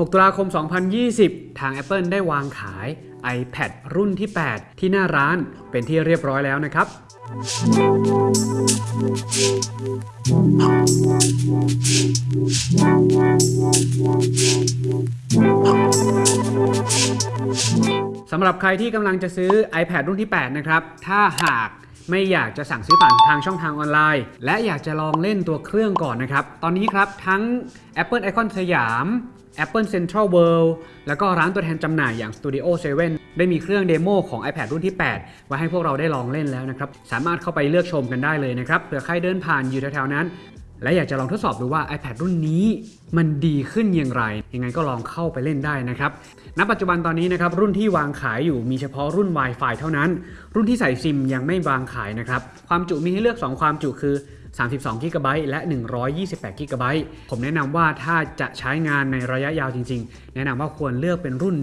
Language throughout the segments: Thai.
6 ตุลาคม 2020 ทาง Apple ได้วางขาย iPad รุ่นที่ 8 ที่หน้าร้านเป็นที่เรียบร้อยแล้วนะครับ สำหรับใครที่กำลังจะซื้อ iPad รุ่นที่ 8 นะครับ ถ้าหาก ไม่อยากจะสั่งซื้อผ่านทางช่องทางออนไลน์ และอยากจะลองเล่นตัวเครื่องก่อนนะครับ ตอนนี้ครับทั้ง Apple Icon สยาม Apple Central World แล้วก็ร้านตัวแทนจำหน่ายอย่าง Studio 7 ได้มีเครื่องเดโมของ iPad รุ่นที่ 8 ไว้ให้พวกเราได้ลองเล่นแล้วนะครับ สามารถเข้าไปเลือกชมกันได้เลยนะครับเผื่อใครเดินผ่านอยู่แถวๆนั้น และอยากจะลองทดสอบดูว่า iPad รุ่นนี้มันดีขึ้นอย่างไร ยังไงก็ลองเข้าไปเล่นได้นะครับณปัจจุบันตอนนี้นะครับรุ่นที่วางขายอยู่มีเฉพาะรุ่น Wi-Fi เท่านั้น รุ่นที่ใส่ซิมยังไม่วางขายนะครับความจุมีให้เลือก 2 ความจุคือ32 g b และ 128 g b ผมแนะนำว่าถ้าจะใช้งานในระยะยาวจริง ๆ แนะนำว่าควรเลือกเป็นรุ่น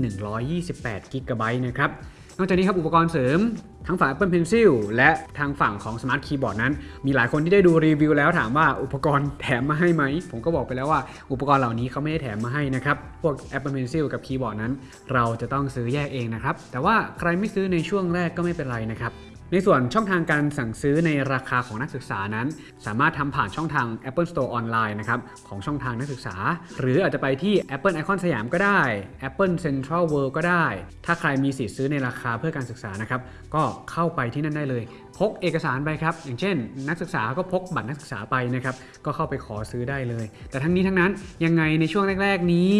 128 g b นะครับ นอกจากนี้ครับอุปกรณ์เสริมทั้งฝั่ง Apple Pencil และทางฝั่งของ Smart Keyboard นั้น มีหลายคนที่ได้ดูรีวิวแล้วถามว่าอุปกรณ์แถมมาให้ไหม ผมก็บอกไปแล้วว่าอุปกรณ์เหล่านี้เขาไม่ได้แถมมาให้นะครับ พวก Apple Pencil กับ Keyboard นั้น เราจะต้องซื้อแยกเองนะครับ แต่ว่าใครไม่ซื้อในช่วงแรกก็ไม่เป็นไรนะครับ ในส่วนช่องทางการสั่งซื้อในราคาของนักศึกษานั้น สามารถทำผ่านช่องทาง Apple Store ออนไลน์นะครับของช่องทางนักศึกษา หรืออาจจะไปที่ Apple Icon สยามก็ได้ Apple Central World ก็ได้ ถ้าใครมีสิทธิ์ซื้อในราคาเพื่อการศึกษานะครับก็เข้าไปที่นั่นได้เลย พกเอกสารไปครับ อย่างเช่น นักศึกษาก็พกบัตรนักศึกษาไปนะครับก็เข้าไปขอซื้อได้เลย แต่ทั้งนี้ทั้งนั้นยังไงในช่วงแรก ๆ นี้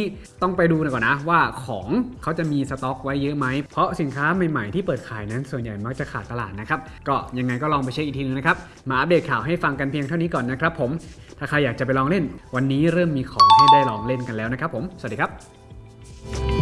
ต้องไปดูก่อนนะว่าของเขาจะมีสต็อกไว้เยอะไหมเพราะสินค้าใหม่ๆที่เปิดขายนั้นส่วนใหญ่มักจะขาดตลาดนะครับ ก็ยังไงก็ลองไปเช็คอีกทีนึงนะครับ มาอัปเดตข่าวให้ฟังกันเพียงเท่านี้ก่อนนะครับผม ถ้าใครอยากจะไปลองเล่น วันนี้เริ่มมีของให้ได้ลองเล่นกันแล้วนะครับผม สวัสดีครับ